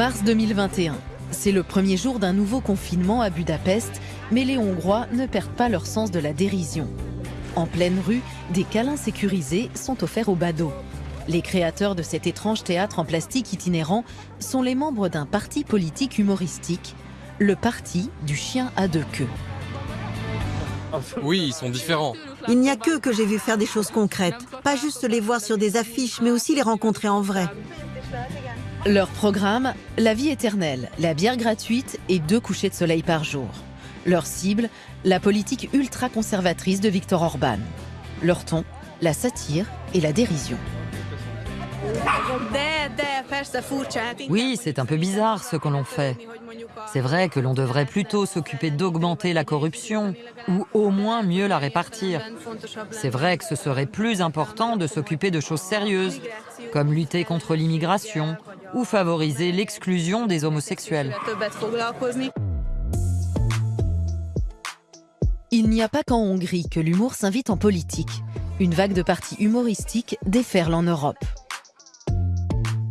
Mars 2021. C'est le premier jour d'un nouveau confinement à Budapest, mais les Hongrois ne perdent pas leur sens de la dérision. En pleine rue, des câlins sécurisés sont offerts aux badauds. Les créateurs de cet étrange théâtre en plastique itinérant sont les membres d'un parti politique humoristique, le parti du chien à deux queues. Oui, ils sont différents. Il n'y a qu'eux que j'ai vu faire des choses concrètes. Pas juste les voir sur des affiches, mais aussi les rencontrer en vrai. Leur programme, la vie éternelle, la bière gratuite et deux couchers de soleil par jour. Leur cible, la politique ultra-conservatrice de Viktor Orban. Leur ton, la satire et la dérision. Oui, c'est un peu bizarre ce que l'on fait. C'est vrai que l'on devrait plutôt s'occuper d'augmenter la corruption ou au moins mieux la répartir. C'est vrai que ce serait plus important de s'occuper de choses sérieuses, comme lutter contre l'immigration ou favoriser l'exclusion des homosexuels. Il n'y a pas qu'en Hongrie que l'humour s'invite en politique. Une vague de partis humoristiques déferle en Europe.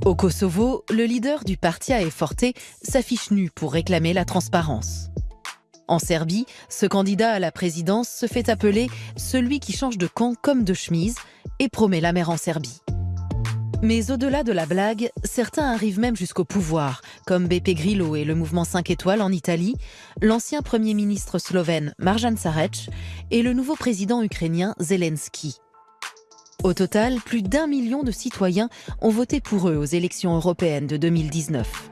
Au Kosovo, le leader du parti Forte s'affiche nu pour réclamer la transparence. En Serbie, ce candidat à la présidence se fait appeler celui qui change de camp comme de chemise et promet la mer en Serbie. Mais au-delà de la blague, certains arrivent même jusqu'au pouvoir, comme Beppe Grillo et le mouvement 5 étoiles en Italie, l'ancien premier ministre slovène Marjan Sarec et le nouveau président ukrainien Zelensky. Au total, plus d'un million de citoyens ont voté pour eux aux élections européennes de 2019.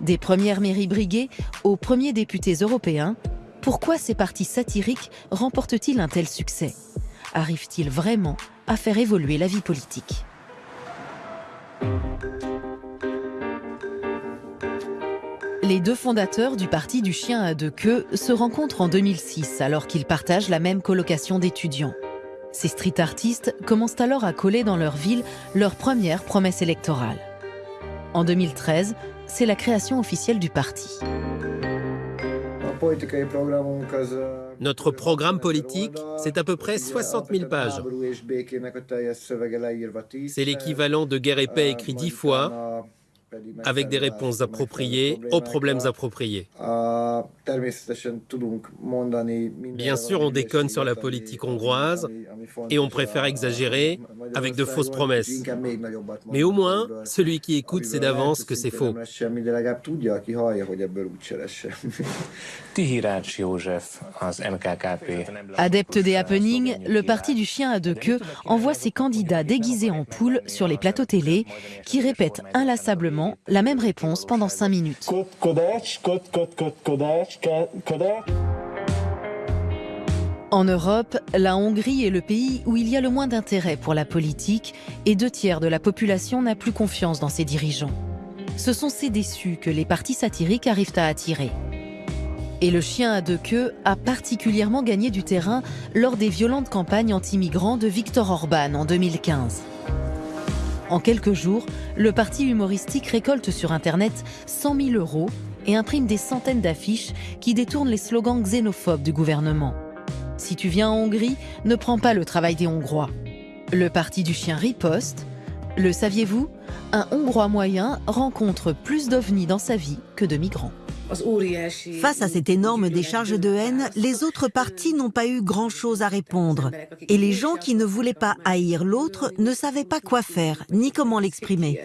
Des premières mairies briguées aux premiers députés européens, pourquoi ces partis satiriques remportent-ils un tel succès? Arrivent-ils vraiment à faire évoluer la vie politique? Les deux fondateurs du parti du chien à deux queues se rencontrent en 2006 alors qu'ils partagent la même colocation d'étudiants. Ces street artistes commencent alors à coller dans leur ville leur première promesse électorale. En 2013, c'est la création officielle du parti. Notre programme politique, c'est à peu près 60 000 pages. C'est l'équivalent de Guerre et paix écrit dix fois, avec des réponses appropriées aux problèmes appropriés. Bien sûr, on déconne sur la politique hongroise et on préfère exagérer avec de fausses promesses. Mais au moins, celui qui écoute sait d'avance que c'est faux. Adepte des happenings, le parti du chien à deux queues envoie ses candidats déguisés en poule sur les plateaux télé qui répètent inlassablement la même réponse pendant cinq minutes. En Europe, la Hongrie est le pays où il y a le moins d'intérêt pour la politique et deux tiers de la population n'a plus confiance dans ses dirigeants. Ce sont ces déçus que les partis satiriques arrivent à attirer. Et le chien à deux queues a particulièrement gagné du terrain lors des violentes campagnes anti-migrants de Viktor Orban en 2015. En quelques jours, le parti humoristique récolte sur Internet 100 000 euros et imprime des centaines d'affiches qui détournent les slogans xénophobes du gouvernement. Si tu viens en Hongrie, ne prends pas le travail des Hongrois. Le parti du chien riposte. Le saviez-vous? Un Hongrois moyen rencontre plus d'ovnis dans sa vie que de migrants. Face à cette énorme décharge de haine, les autres partis n'ont pas eu grand-chose à répondre. Et les gens qui ne voulaient pas haïr l'autre ne savaient pas quoi faire, ni comment l'exprimer.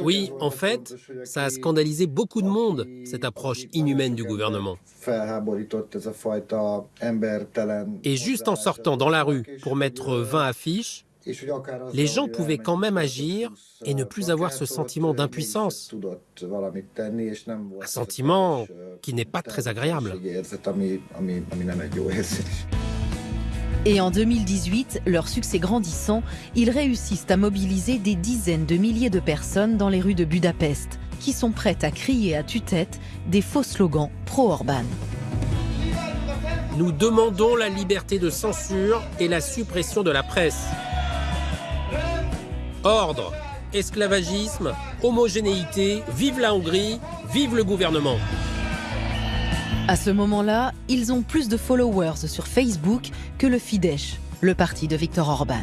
Oui, en fait, ça a scandalisé beaucoup de monde, cette approche inhumaine du gouvernement. Et juste en sortant dans la rue pour mettre 20 affiches, les gens pouvaient quand même agir et ne plus avoir ce sentiment d'impuissance. Un sentiment qui n'est pas très agréable. Et en 2018, leur succès grandissant, ils réussissent à mobiliser des dizaines de milliers de personnes dans les rues de Budapest, qui sont prêtes à crier à tue-tête des faux slogans pro-Orban. Nous demandons la liberté de censure et la suppression de la presse. Ordre, esclavagisme, homogénéité, vive la Hongrie, vive le gouvernement. À ce moment-là, ils ont plus de followers sur Facebook que le Fidesz, le parti de Viktor Orban.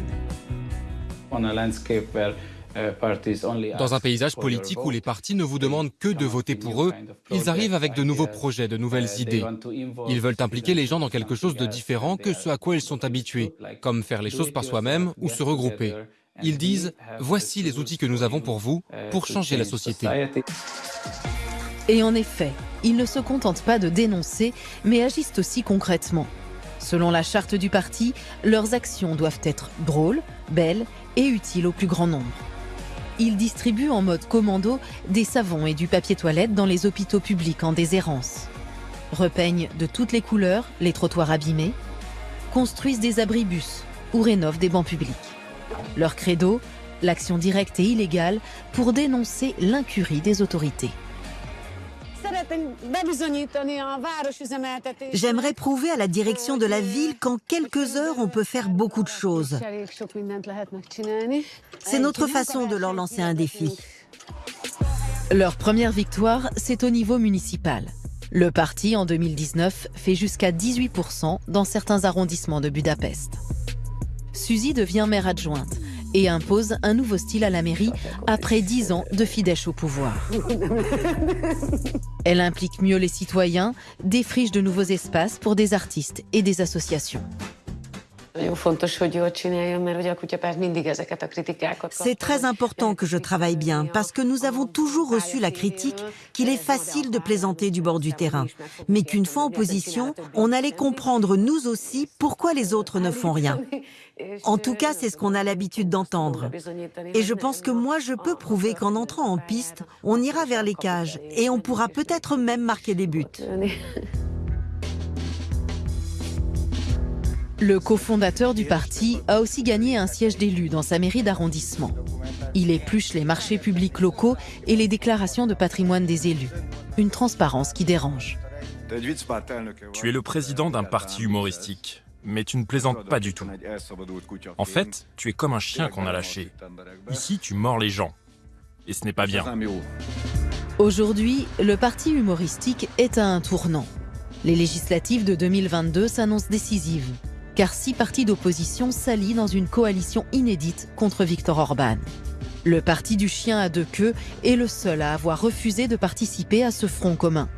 Dans un paysage politique où les partis ne vous demandent que de voter pour eux, ils arrivent avec de nouveaux projets, de nouvelles idées. Ils veulent impliquer les gens dans quelque chose de différent que ce à quoi ils sont habitués, comme faire les choses par soi-même ou se regrouper. Ils disent, voici les outils que nous avons pour vous, pour changer la société. Et en effet, ils ne se contentent pas de dénoncer, mais agissent aussi concrètement. Selon la charte du parti, leurs actions doivent être drôles, belles et utiles au plus grand nombre. Ils distribuent en mode commando des savons et du papier toilette dans les hôpitaux publics en déshérence. Repeignent de toutes les couleurs les trottoirs abîmés, construisent des abribus ou rénovent des bancs publics. Leur credo, l'action directe et illégale pour dénoncer l'incurie des autorités. J'aimerais prouver à la direction de la ville qu'en quelques heures, on peut faire beaucoup de choses. C'est notre façon de leur lancer un défi. Leur première victoire, c'est au niveau municipal. Le parti, en 2019, fait jusqu'à 18% dans certains arrondissements de Budapest. Suzy devient maire adjointe et impose un nouveau style à la mairie après dix ans de Fidesz au pouvoir. Elle implique mieux les citoyens, défriche de nouveaux espaces pour des artistes et des associations. C'est très important que je travaille bien parce que nous avons toujours reçu la critique qu'il est facile de plaisanter du bord du terrain, mais qu'une fois en position, on allait comprendre nous aussi pourquoi les autres ne font rien. En tout cas, c'est ce qu'on a l'habitude d'entendre. Et je pense que moi, je peux prouver qu'en entrant en piste, on ira vers les cages et on pourra peut-être même marquer des buts. Le cofondateur du parti a aussi gagné un siège d'élu dans sa mairie d'arrondissement. Il épluche les marchés publics locaux et les déclarations de patrimoine des élus. Une transparence qui dérange. Tu es le président d'un parti humoristique, mais tu ne plaisantes pas du tout. En fait, tu es comme un chien qu'on a lâché. Ici, tu mords les gens. Et ce n'est pas bien. Aujourd'hui, le parti humoristique est à un tournant. Les législatives de 2022 s'annoncent décisives car six partis d'opposition s'allient dans une coalition inédite contre Viktor Orban. Le parti du chien à deux queues est le seul à avoir refusé de participer à ce front commun.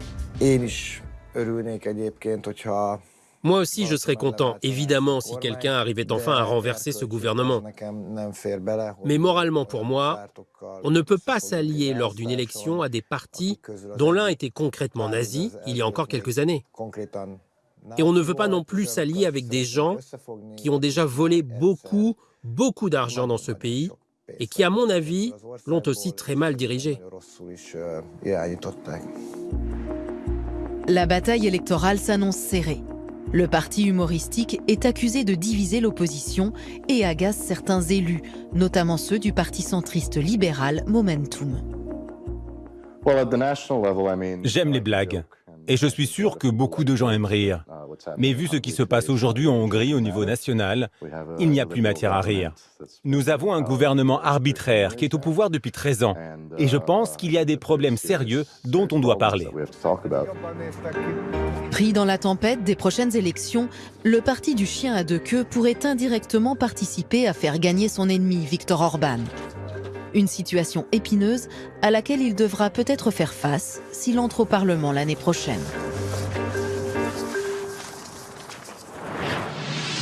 Moi aussi, je serais content, évidemment, si quelqu'un arrivait enfin à renverser ce gouvernement. Mais moralement, pour moi, on ne peut pas s'allier lors d'une élection à des partis dont l'un était concrètement nazi il y a encore quelques années. Et on ne veut pas non plus s'allier avec des gens qui ont déjà volé beaucoup, beaucoup d'argent dans ce pays et qui, à mon avis, l'ont aussi très mal dirigé. La bataille électorale s'annonce serrée. Le parti humoristique est accusé de diviser l'opposition et agace certains élus, notamment ceux du parti centriste libéral Momentum. J'aime les blagues. Et je suis sûr que beaucoup de gens aiment rire. Mais vu ce qui se passe aujourd'hui en Hongrie au niveau national, il n'y a plus matière à rire. Nous avons un gouvernement arbitraire qui est au pouvoir depuis 13 ans. Et je pense qu'il y a des problèmes sérieux dont on doit parler. Pris dans la tempête des prochaines élections, le parti du chien à deux queues pourrait indirectement participer à faire gagner son ennemi, Viktor Orban. Une situation épineuse à laquelle il devra peut-être faire face s'il entre au Parlement l'année prochaine.